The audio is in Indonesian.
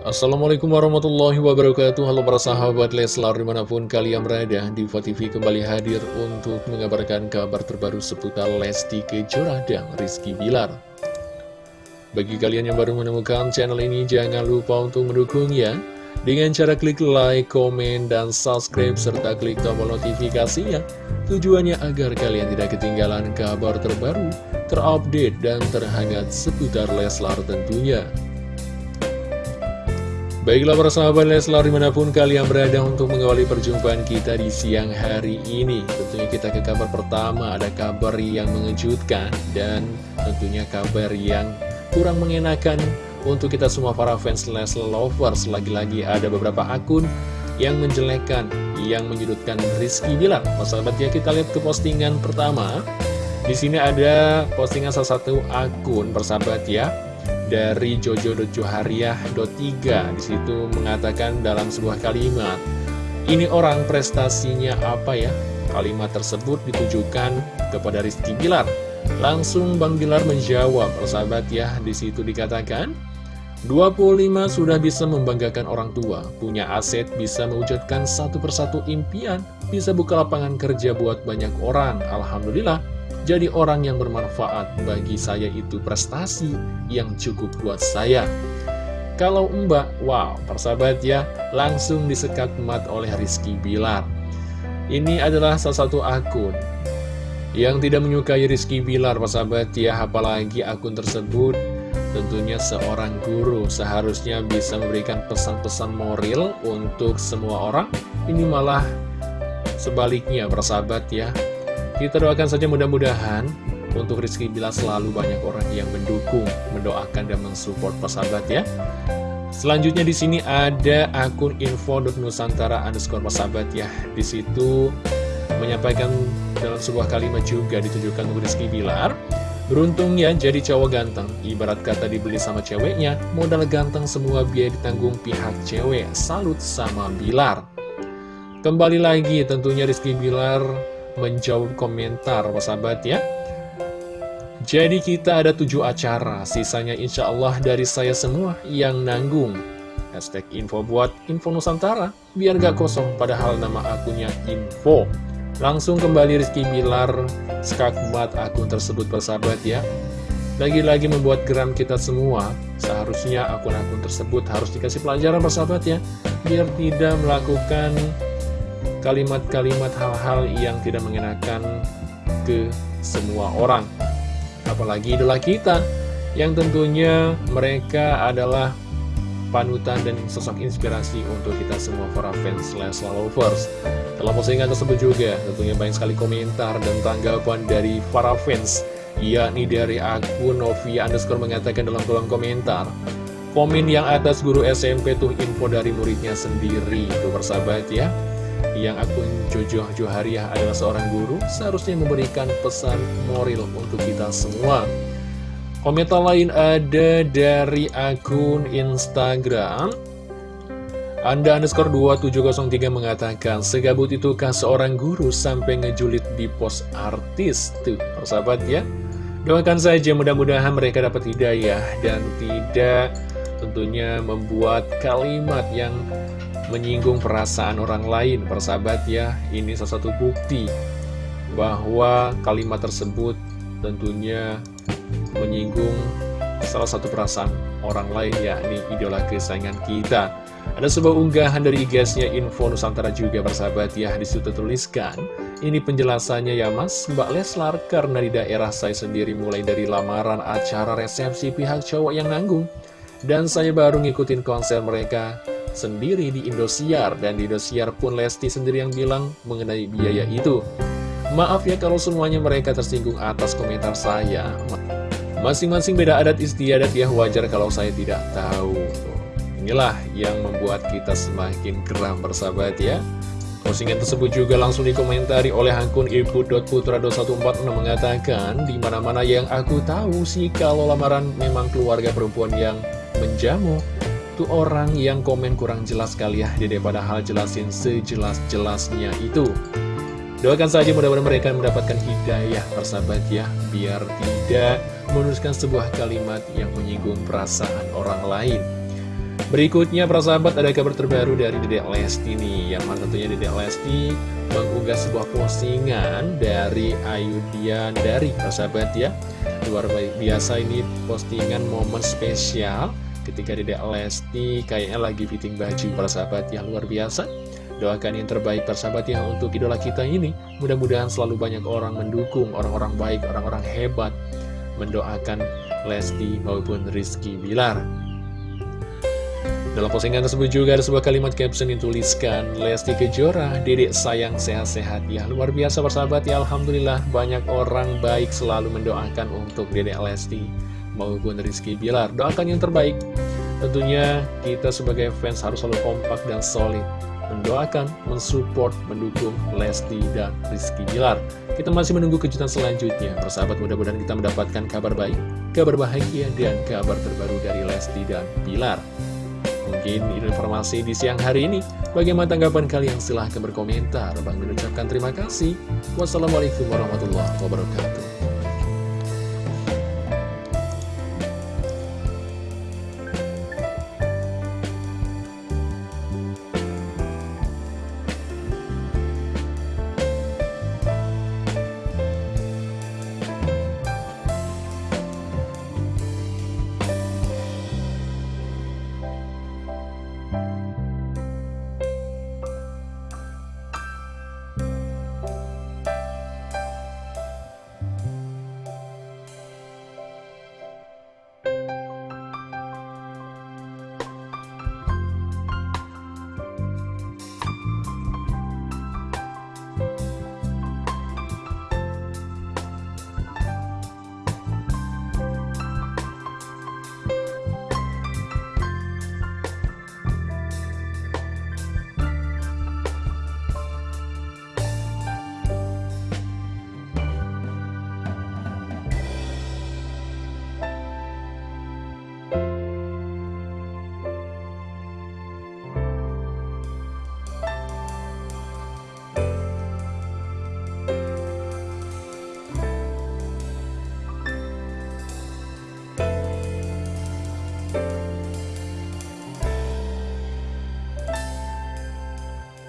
Assalamualaikum warahmatullahi wabarakatuh. Halo para sahabat Leslar di mana pun kalian berada Diva TV kembali hadir untuk mengabarkan kabar terbaru seputar Lesti Kejora dan Rizky Bilar. Bagi kalian yang baru menemukan channel ini jangan lupa untuk mendukungnya Dengan cara klik like, komen, dan subscribe serta klik tombol notifikasinya. Tujuannya agar kalian tidak ketinggalan kabar terbaru, terupdate, dan terhangat seputar Leslar tentunya Baiklah para sahabat Leslar di mana pun kalian berada untuk mengawali perjumpaan kita di siang hari ini. Tentunya kita ke kabar pertama ada kabar yang mengejutkan dan tentunya kabar yang kurang mengenakan untuk kita semua para fans Leslar Lovers. Lagi-lagi ada beberapa akun yang menjelekkan, yang menyudutkan Rizky Bilar. Mas sahabat ya kita lihat ke postingan pertama. Di sini ada postingan salah satu akun persahabat ya dari jojo.johariah.3 di situ mengatakan dalam sebuah kalimat ini orang prestasinya apa ya? Kalimat tersebut ditujukan kepada Rizky Bilar. Langsung Bang Bilar menjawab persahabat ya di situ dikatakan 25 sudah bisa membanggakan orang tua, punya aset bisa mewujudkan satu persatu impian, bisa buka lapangan kerja buat banyak orang, Alhamdulillah. Jadi orang yang bermanfaat bagi saya itu prestasi yang cukup buat saya. Kalau mbak, wow, persahabat ya, langsung disekat mat oleh Rizky Bilar. Ini adalah salah satu akun yang tidak menyukai Rizky Bilar, persahabat ya, apalagi akun tersebut tentunya seorang guru seharusnya bisa memberikan pesan-pesan moral untuk semua orang. Ini malah sebaliknya, persahabat ya, kita doakan saja mudah-mudahan untuk Rizky Bila selalu banyak orang yang mendukung, mendoakan dan mensupport persahabat ya. Selanjutnya di sini ada akun info.nusantara underscore persahabat ya. Di situ menyampaikan dalam sebuah kalimat juga ditujukan untuk Rizky Bilar. Beruntung ya jadi cowok ganteng, ibarat kata dibeli sama ceweknya, modal ganteng semua biaya ditanggung pihak cewek, salut sama Bilar. Kembali lagi tentunya Rizky Bilar menjawab komentar sahabat ya. Jadi kita ada tujuh acara Sisanya insya Allah dari saya semua yang nanggung. Hashtag info buat info Nusantara Biar gak kosong padahal nama akunnya info. Langsung kembali Rizky Bilar Skakmat akun tersebut persahabat ya. Lagi-lagi membuat geram kita semua Seharusnya akun-akun tersebut harus dikasih pelajaran persahabat ya. Biar tidak melakukan kalimat-kalimat hal-hal yang tidak mengenakan ke semua orang. Apalagi idola kita yang tentunya mereka adalah panutan dan sosok inspirasi untuk kita semua para fans slash lovers. Dalam postingan tersebut juga tentunya banyak sekali komentar dan tanggapan dari para fans yakni dari akun Novia underscore mengatakan dalam kolom komentar Komen yang atas guru SMP tuh info dari muridnya sendiri Itu bersahabat ya yang akun Jojo Johariah adalah seorang guru, seharusnya memberikan pesan moral untuk kita semua. Komentar lain ada dari akun Instagram. Anda underscore 2703 mengatakan, segabut itukah seorang guru sampai ngejulit di pos artis? Tuh, persahabat ya. Doakan saja mudah-mudahan mereka dapat hidayah dan tidak tentunya membuat kalimat yang menyinggung perasaan orang lain persahabat ya. Ini salah satu bukti bahwa kalimat tersebut tentunya menyinggung salah satu perasaan orang lain yakni idola kesayangan kita. Ada sebuah unggahan dari igasnya Info Nusantara juga persahabat ya di situ tuliskan ini penjelasannya ya mas. Mbak Leslar karena di daerah saya sendiri mulai dari lamaran acara resepsi pihak cowok yang nanggung. Dan saya baru ngikutin konser mereka sendiri di Indosiar dan di Indosiar pun Lesti sendiri yang bilang mengenai biaya itu. Maaf ya kalau semuanya mereka tersinggung atas komentar saya. Masing-masing beda adat istiadat ya wajar kalau saya tidak tahu. Inilah yang membuat kita semakin geram bersahabat ya. Postingan tersebut juga langsung dikomentari oleh akun ibu.putra2146 mengatakan di mana mana yang aku tahu sih kalau lamaran memang keluarga perempuan yang menjamu itu orang yang komen kurang jelas kali ya daripada hal jelasin sejelas-jelasnya itu. Doakan saja mudah-mudahan mereka mendapatkan hidayah persahabat ya biar tidak menuliskan sebuah kalimat yang menyinggung perasaan orang lain. Berikutnya persahabat ada kabar terbaru dari Dedek Lesti nih Yang mana tentunya Dedek Lesti mengunggah sebuah postingan dari Ayu Dian dari persahabat ya. Luar biasa ini postingan momen spesial ketika Dedek Lesti kayaknya lagi fitting baju persahabat yang luar biasa. Doakan yang terbaik persahabat ya untuk idola kita ini. Mudah-mudahan selalu banyak orang mendukung, orang-orang baik, orang-orang hebat. Mendoakan Lesti maupun Rizky Bilar. Dalam postingan tersebut juga ada sebuah kalimat caption yang tuliskan Lesti Kejora, dedek sayang sehat-sehat. Ya Luar biasa bersahabat ya Alhamdulillah banyak orang baik selalu mendoakan untuk dedek Lesti maupun Rizky Bilar Doakan yang terbaik Tentunya kita sebagai fans harus selalu kompak dan solid Mendoakan, mensupport, mendukung Lesti dan Rizky Bilar Kita masih menunggu kejutan selanjutnya Persahabat mudah-mudahan kita mendapatkan kabar baik Kabar bahagia dan kabar terbaru dari Lesti dan Bilar Mungkin informasi di siang hari ini. Bagaimana tanggapan kalian? Silahkan berkomentar. Bang mengucapkan terima kasih. Wassalamualaikum warahmatullahi wabarakatuh.